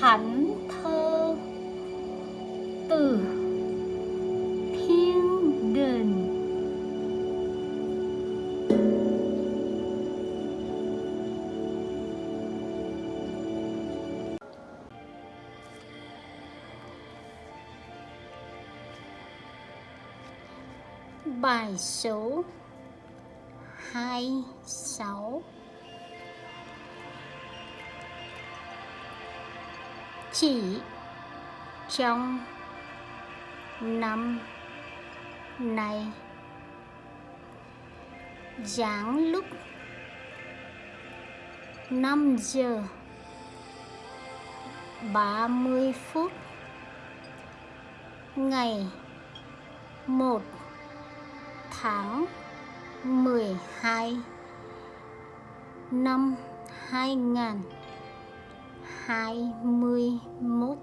thánh thơ từ thiên đình bài số hai sáu. Chỉ trong năm này dáng lúc 5 giờ 30 phút, ngày 1 tháng 12 năm 2000 2021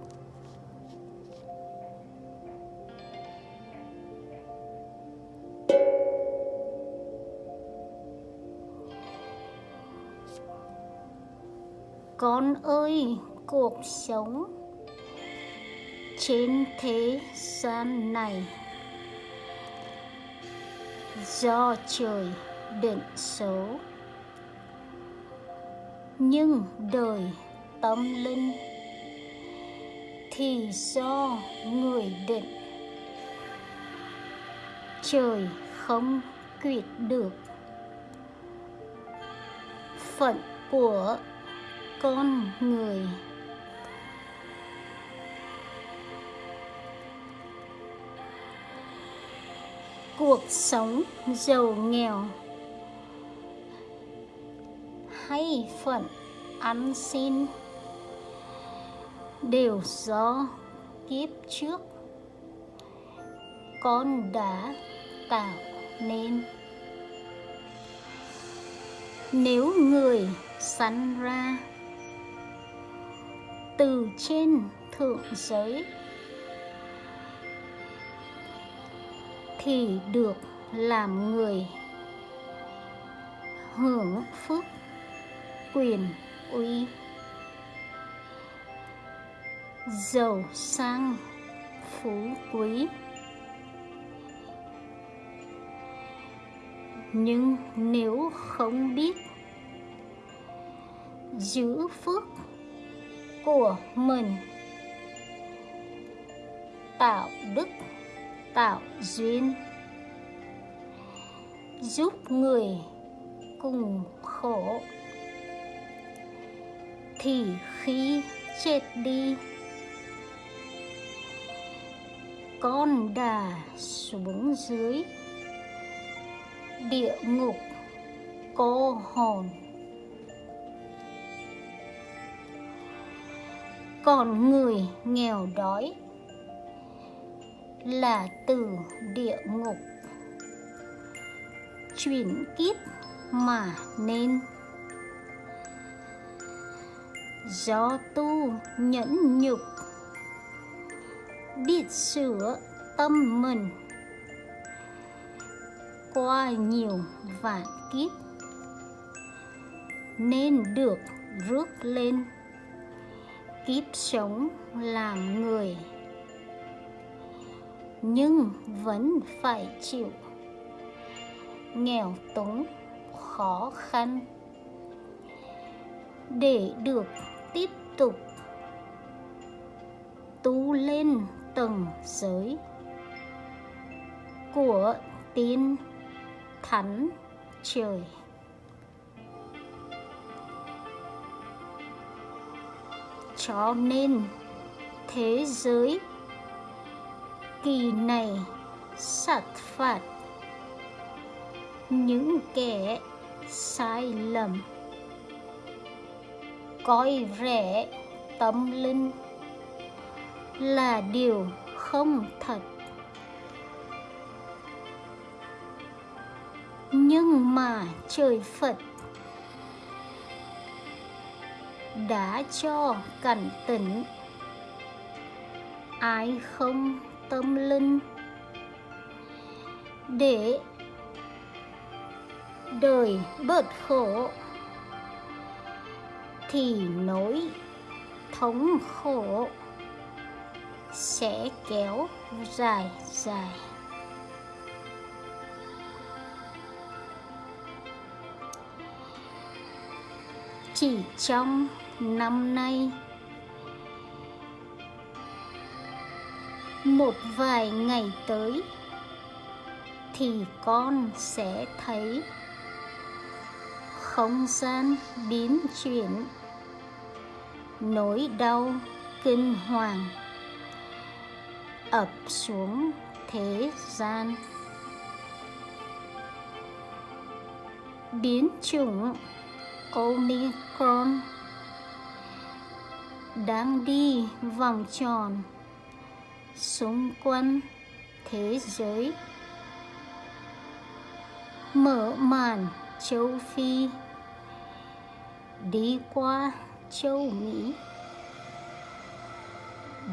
Con ơi, cuộc sống trên thế gian này do trời định số nhưng đời tâm linh, thì do người định. Trời không quyết được. Phận của con người. Cuộc sống giàu nghèo. Hay phận ăn xin đều do kiếp trước. Con đã tạo nên. Nếu người sanh ra từ trên thượng giới thì được làm người hưởng phước quyền uy giàu sang phú quý. Nhưng nếu không biết giữ phước của mình, tạo đức, tạo duyên, giúp người cùng khổ, thì khi chết đi con đà xuống dưới. Địa ngục, cô hồn. Còn người nghèo đói là từ địa ngục. Chuyển kiếp mà nên. Do tu nhẫn nhục biết sửa tâm mình. Qua nhiều vạn kiếp, nên được rước lên. Kiếp sống làm người, nhưng vẫn phải chịu. Nghèo túng, khó khăn. Để được tiếp tục tu lên tầng giới của tin thánh trời. Cho nên thế giới kỳ này sát phạt những kẻ sai lầm, coi rẻ tâm linh là điều không thật. Nhưng mà trời phật đã cho cảnh tỉnh. Ai không tâm linh để đời bớt khổ thì nối thống khổ sẽ kéo dài dài. Chỉ trong năm nay, một vài ngày tới, thì con sẽ thấy không gian biến chuyển, nỗi đau kinh hoàng ập xuống thế gian. Biến chủng Omicron đang đi vòng tròn xung quanh thế giới. Mở màn châu Phi đi qua châu Mỹ,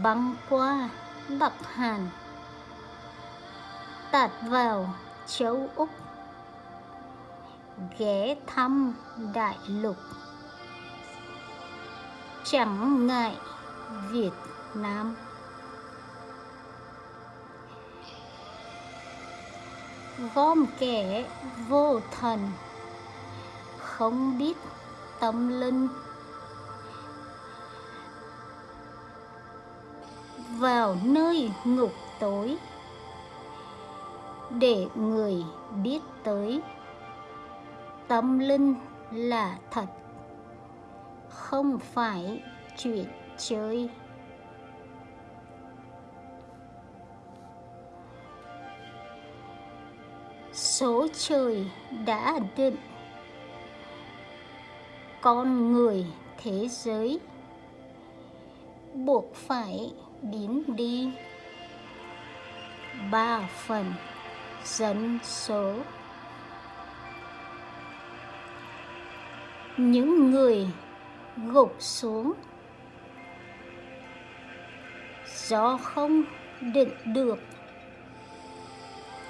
băng qua Bắc Hàn. Tạt vào châu Úc. Ghé thăm đại lục. Chẳng ngại Việt Nam. Gom kẻ vô thần. Không biết tâm linh. Vào nơi ngục tối để người biết tới. Tâm linh là thật, không phải chuyện chơi. Số trời đã định, con người thế giới buộc phải biến đi. Ba phần dân số. Những người gục xuống. Do không định được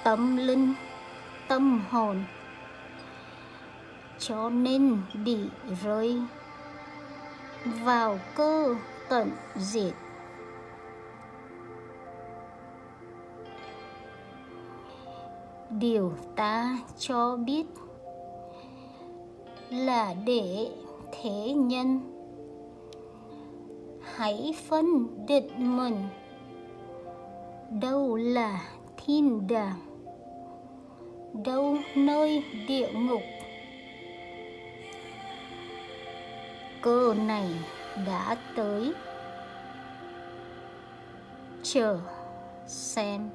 tâm linh, tâm hồn. Cho nên bị rơi vào cơ tận diệt. Điều ta cho biết là để thế nhân. Hãy phân định mình. Đâu là thiên đàng? Đâu nơi địa ngục? Cơ này đã tới. Chờ xem.